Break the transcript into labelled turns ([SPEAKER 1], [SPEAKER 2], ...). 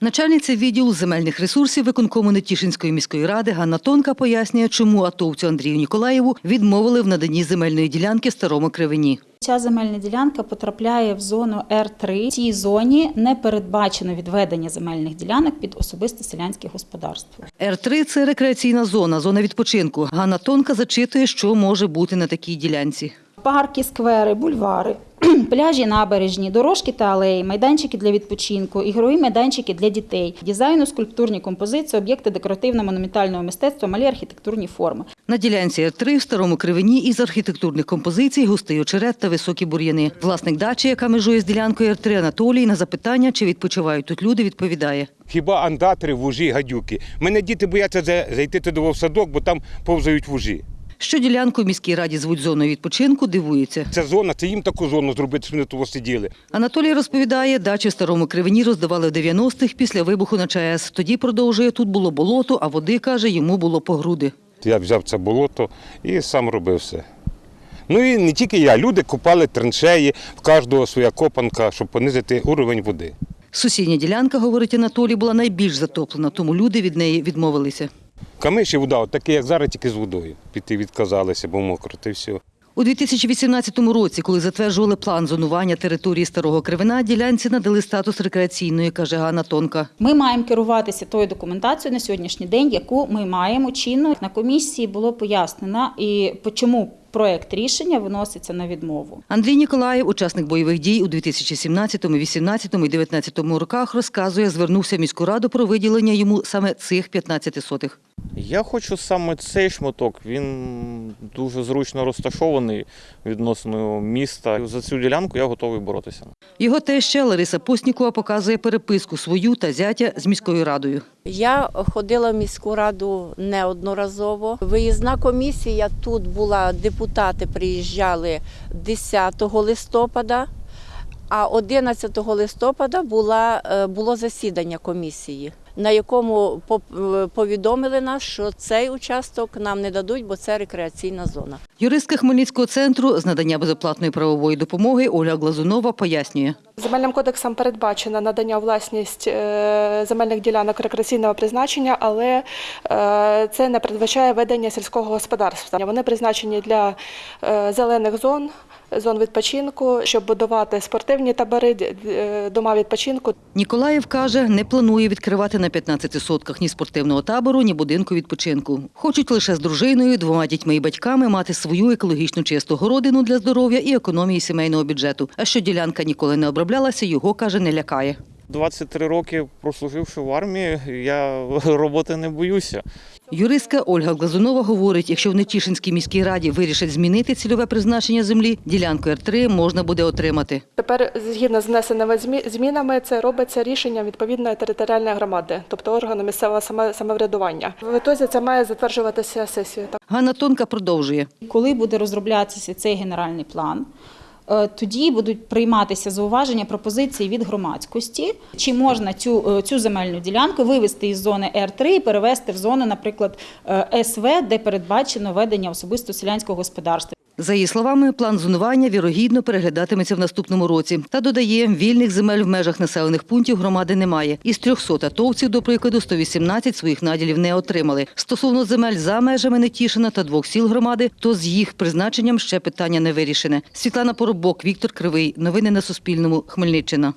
[SPEAKER 1] Начальниця відділу земельних ресурсів виконкому Нетішинської міської ради Ганна Тонка пояснює, чому атовцю Андрію Ніколаєву відмовили в наданні земельної ділянки старому кривині.
[SPEAKER 2] Ця земельна ділянка потрапляє в зону Р3. В цій зоні не передбачено відведення земельних ділянок під особисте селянське господарство.
[SPEAKER 1] Р3 – це рекреаційна зона, зона відпочинку. Ганна Тонка зачитує, що може бути на такій ділянці.
[SPEAKER 2] Парки, сквери, бульвари, пляжі, набережні, дорожки та алеї, майданчики для відпочинку, ігрові майданчики для дітей, дизайну, скульптурні композиції, об'єкти декоративно-монументального мистецтва, малі архітектурні форми.
[SPEAKER 1] На ділянці Р3 в старому кривині із архітектурних композицій густий очерет та високі бур'яни. Власник дачі, яка межує з ділянкою Р3 Анатолій, на запитання, чи відпочивають тут люди, відповідає.
[SPEAKER 3] Хіба андатри, вужі, гадюки. Мене діти бояться за- зайти туди в садок, бо там повзають вужі.
[SPEAKER 1] Що ділянку в міській раді звуть зоною відпочинку, дивується.
[SPEAKER 3] Це зона, це їм таку зону зробити, щоб вони того сиділи.
[SPEAKER 1] Анатолій розповідає, дачі в старому кривині роздавали в 90-х після вибуху на ЧАЕС. Тоді продовжує, тут було болото, а води, каже, йому було по груди.
[SPEAKER 3] Я взяв це болото і сам робив все. Ну і не тільки я, люди купали траншеї, в кожного своя копанка, щоб понизити уровень води.
[SPEAKER 1] Сусідня ділянка, говорить Анатолій, була найбільш затоплена, тому люди від неї відмовилися.
[SPEAKER 3] Камиші вода, от такі, як зараз, тільки з водою. Піти відказалися, бо мокро, та й все.
[SPEAKER 1] У 2018 році, коли затверджували план зонування території Старого Кривина, ділянці надали статус рекреаційної, каже Ганна Тонка.
[SPEAKER 2] Ми маємо керуватися тою документацією на сьогоднішній день, яку ми маємо чинну. На комісії було пояснено і чому проект рішення виноситься на відмову.
[SPEAKER 1] Андрій Ніколаєв, учасник бойових дій у 2017, 2018 і 2019 роках, розказує, звернувся в міську раду про виділення йому саме цих 15 сотих.
[SPEAKER 4] Я хочу саме цей шматок. Він дуже зручно розташований відносно міста. За цю ділянку я готовий боротися.
[SPEAKER 1] Його теща Лариса Постнікова показує переписку свою та зятя з міською радою.
[SPEAKER 5] Я ходила в міську раду неодноразово. Виїзна комісія тут була, депутати приїжджали 10 листопада, а 11 листопада була, е, було засідання комісії, на якому е, повідомили нас, що цей участок нам не дадуть, бо це рекреаційна зона.
[SPEAKER 1] Юристка Хмельницького центру з надання безоплатної правової допомоги Ольга Глазунова пояснює.
[SPEAKER 6] Земельним кодексом передбачено надання власність е, земельних ділянок рекреаційного призначення, але це не передбачає ведення сільського господарства. Вони призначені для зелених зон, зон відпочинку, щоб будувати спортивні табори, е, дома відпочинку.
[SPEAKER 1] Ніколаєв каже, не планує відкривати на 15 сотках ні спортивного табору, ні будинку відпочинку. Хочуть лише з дружиною, двома дітьми і батьками мати свою екологічну чисту городину для здоров'я і економії сімейного бюджету. А що ділянка ніколи не оброблялася, його каже, не лякає.
[SPEAKER 4] 23 роки прослуживши в армії, я роботи не боюся.
[SPEAKER 1] Юристка Ольга Глазунова говорить, якщо в Нетішинській міській раді вирішать змінити цільове призначення землі, ділянку Р3 можна буде отримати.
[SPEAKER 6] Тепер, згідно з внесеними змі- змінами, це робиться рішенням відповідної територіальної громади, тобто органу місцевого самоврядування. В ітозі це має затверджуватися сесією.
[SPEAKER 1] Ганна Тонка продовжує.
[SPEAKER 2] Коли буде розроблятися цей генеральний план, тоді будуть прийматися зауваження пропозиції від громадськості, чи можна цю, е, цю земельну ділянку вивести із зони Р3 і перевести в зону, наприклад, е, СВ, де передбачено ведення особисто селянського господарства.
[SPEAKER 1] За її словами, план зонування вірогідно переглядатиметься в наступному році. Та додає, вільних земель в межах населених пунктів громади немає. Із 300 атовців, до прикладу, 118 своїх наділів не отримали. Стосовно земель за межами Нетішина та двох сіл громади, то з їх призначенням ще питання не вирішене. Світлана Поробок, Віктор Кривий. Новини на Суспільному. Хмельниччина.